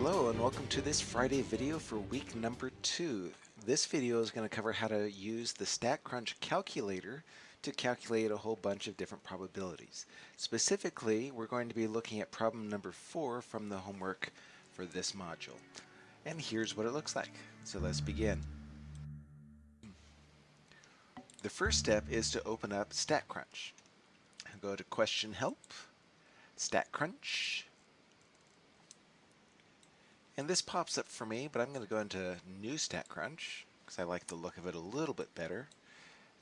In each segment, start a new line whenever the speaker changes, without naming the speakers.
Hello and welcome to this Friday video for week number two. This video is going to cover how to use the StatCrunch calculator to calculate a whole bunch of different probabilities. Specifically, we're going to be looking at problem number four from the homework for this module. And here's what it looks like. So let's begin. The first step is to open up StatCrunch. Go to Question Help, StatCrunch, and this pops up for me, but I'm going to go into New StatCrunch because I like the look of it a little bit better.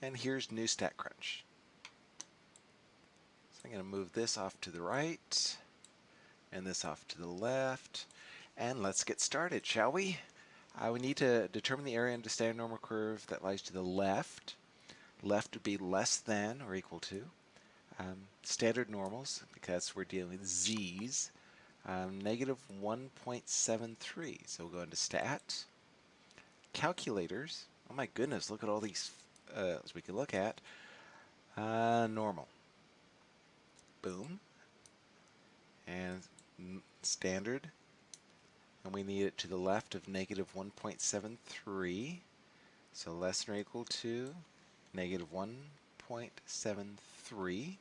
And here's New StatCrunch. So I'm going to move this off to the right and this off to the left. And let's get started, shall we? Uh, we need to determine the area under the standard normal curve that lies to the left. Left would be less than or equal to. Um, standard normals, because we're dealing with z's, um, negative 1.73. So we'll go into stat, calculators. Oh my goodness, look at all these uh, we can look at. Uh, normal. Boom. And standard. And we need it to the left of negative 1.73. So less than or equal to negative 1.73.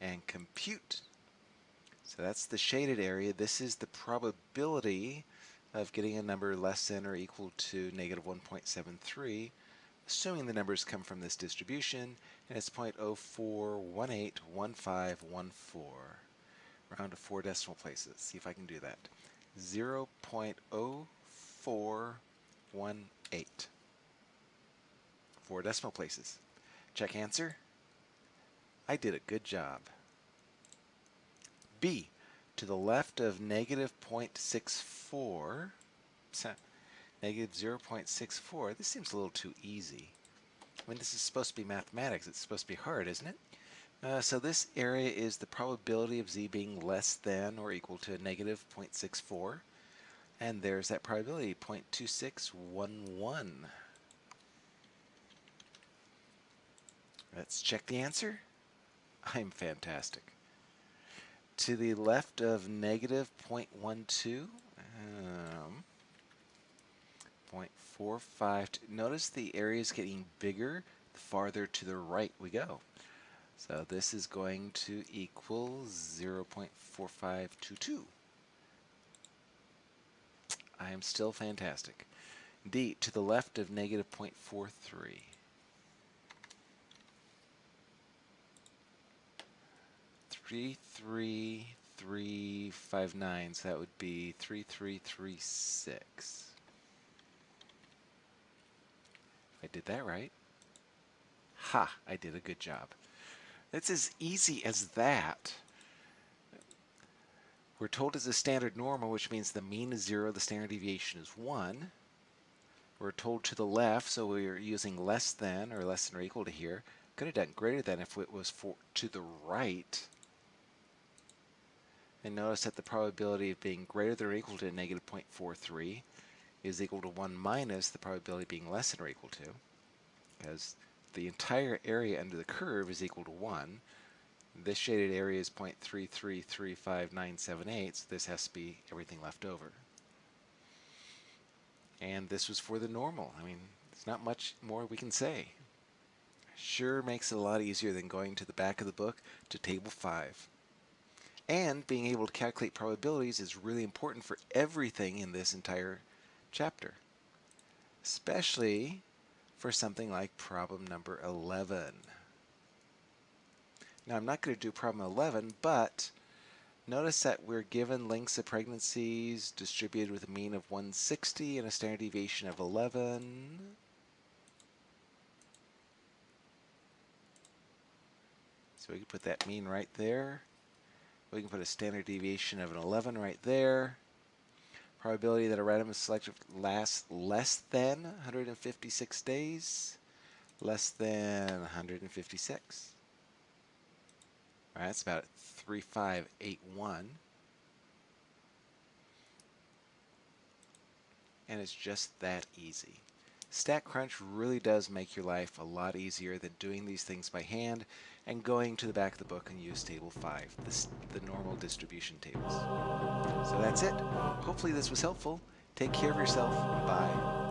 And compute so that's the shaded area. This is the probability of getting a number less than or equal to negative 1.73, assuming the numbers come from this distribution, and it's 0.04181514. Round to four decimal places. See if I can do that. 0.0418. Four decimal places. Check answer. I did a good job. B, to the left of negative 0.64, negative 0.64, this seems a little too easy. I mean, this is supposed to be mathematics. It's supposed to be hard, isn't it? Uh, so this area is the probability of z being less than or equal to negative 0.64. And there's that probability, 0.2611. Let's check the answer. I'm fantastic to the left of negative 0.12, um, 0.45. Notice the area is getting bigger the farther to the right we go. So this is going to equal 0.4522. I am still fantastic. D, to the left of negative 0.43. three three three five nine. So that would be three three three six. I did that right. Ha! I did a good job. It's as easy as that. We're told it's a standard normal, which means the mean is zero, the standard deviation is one. We're told to the left, so we're using less than or less than or equal to here. Could have done greater than if it was for to the right. And notice that the probability of being greater than or equal to negative 0.43 is equal to 1 minus the probability of being less than or equal to, because the entire area under the curve is equal to 1. This shaded area is 0.3335978, so this has to be everything left over. And this was for the normal. I mean, there's not much more we can say. Sure makes it a lot easier than going to the back of the book to table 5. And being able to calculate probabilities is really important for everything in this entire chapter, especially for something like problem number 11. Now I'm not going to do problem 11, but notice that we're given lengths of pregnancies distributed with a mean of 160 and a standard deviation of 11. So we can put that mean right there. We can put a standard deviation of an 11 right there. Probability that a random is selected lasts less than 156 days. Less than 156. All right, that's about 3581. And it's just that easy. StatCrunch really does make your life a lot easier than doing these things by hand and going to the back of the book and use table 5, the, the normal distribution tables. So that's it. Hopefully this was helpful. Take care of yourself. Bye.